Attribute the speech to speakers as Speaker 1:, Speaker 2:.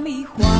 Speaker 1: 迷惑。